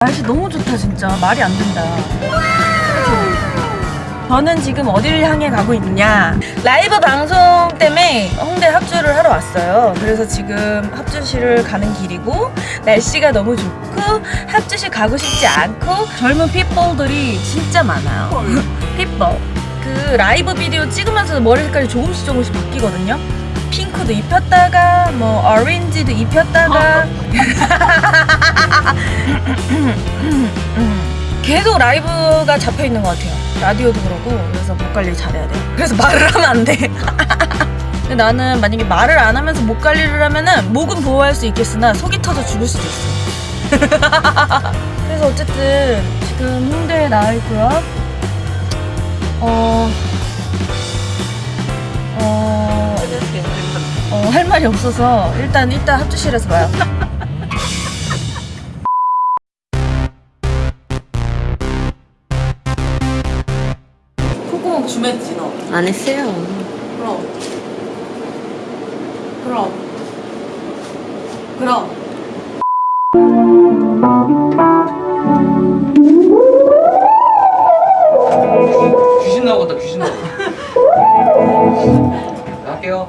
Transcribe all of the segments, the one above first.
날씨 너무 좋다 진짜. 말이 안 된다. 저는 지금 어디를 향해 가고 있냐? 라이브 방송 때문에 홍대 합주를 하러 왔어요. 그래서 지금 합주실을 가는 길이고 날씨가 너무 좋고 합주실 가고 싶지 않고 젊은 핏볼들이 진짜 많아요. 핏볼 그 라이브 비디오 찍으면서 머리 색깔이 조금씩 조금씩 바뀌거든요 핑크도 입혔다가 뭐 오렌지도 입혔다가 계속 라이브가 잡혀 있는 것 같아요. 라디오도 그러고 그래서 목 관리 잘해야 돼요. 그래서 말을 하면 안 돼. 근데 나는 만약에 말을 안 하면서 목 관리를 하면은 목은 보호할 수 있겠으나 속이 터져 죽을 수도 있어. 그래서 어쨌든 지금 홍대에 나와 있고요. 어, 할 말이 없어서 일단 일단 합주실에서 봐요. 콧구멍 주맸지 너? 안 했어요. 그럼 그럼 그럼 귀신 나오겠다 귀신 나오겠다 갈게요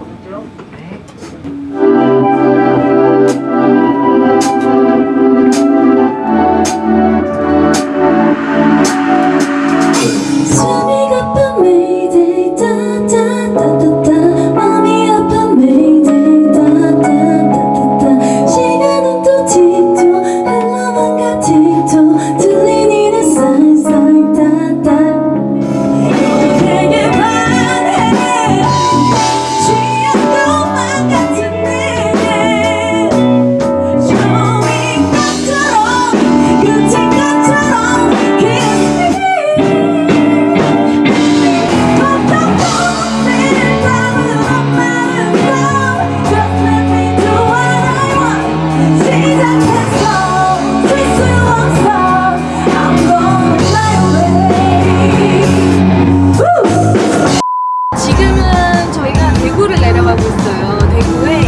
지금은 저희가 대구를 내려가고 있어요. 대구에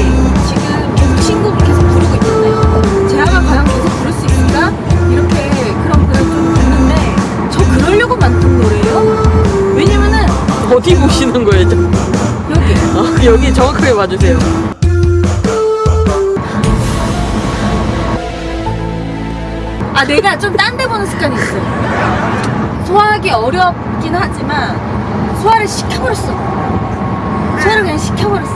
지금 계속 신곡을 계속 부르고 있잖아요. 제아가 과연 계속 부를 수 있을까? 이렇게 그런 글을 좀 봤는데 저 그러려고 만든 노래예요. 왜냐면은 어디 보시는 거예요? 저? 여기 아, 여기 정확하게 봐주세요. 아 내가 좀 딴 데 보는 습관이 있어요. 소화하기 어렵긴 하지만 소화를 시켜버렸어. 소화를 그냥 시켜버렸어.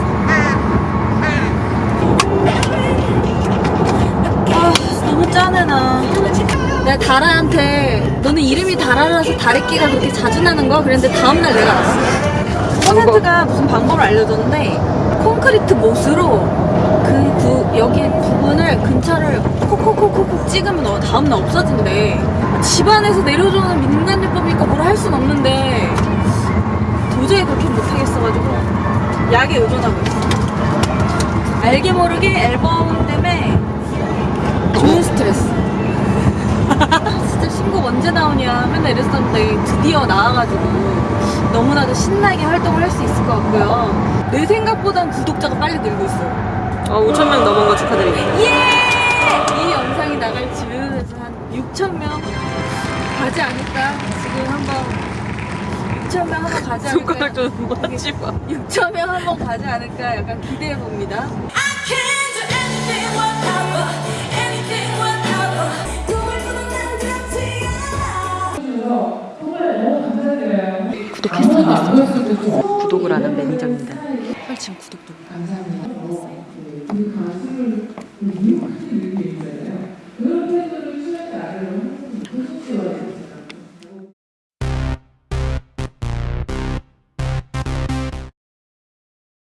아 너무 짠해 나. 내가 다라한테 너는 이름이 다라라서 다래끼가 그렇게 자주 나는 거야? 그랬는데 다음날 내가 알았어. 콘센트가 무슨 방법을 알려줬는데 콘크리트 못으로 그 부, 여기 부분을 근처를 콕콕콕콕콕 찍으면 어, 다음날 없어진대. 집안에서 내려주는 민간요법이니까 뭘 할 순 없는데 도저히 그렇게 못하겠어가지고 약에 의존하고 있어. 알게 모르게 앨범 때문에 좋은 스트레스. 진짜 신곡 언제 나오냐 맨날 이랬었는데 드디어 나와가지고 너무나도 신나게 활동을 할 수 있을 것 같고요. 내 생각보단 구독자가 빨리 늘고 있어요. 어, 5천 명 넘은 거 축하드립니다. 예! 이 영상이 나갈 즈음에서 한 6천 명 가지 않을까? 지금 한번 6천 명 한번 가지 않을까? 손가락 좀 맞지 마. 6천 명 한번 가지 않을까? 약간 기대해 봅니다. 구독했어요. 구독을 하는 매니저입니다. 헐 지금 구독 누르. 감사합니다. 우리 가슴을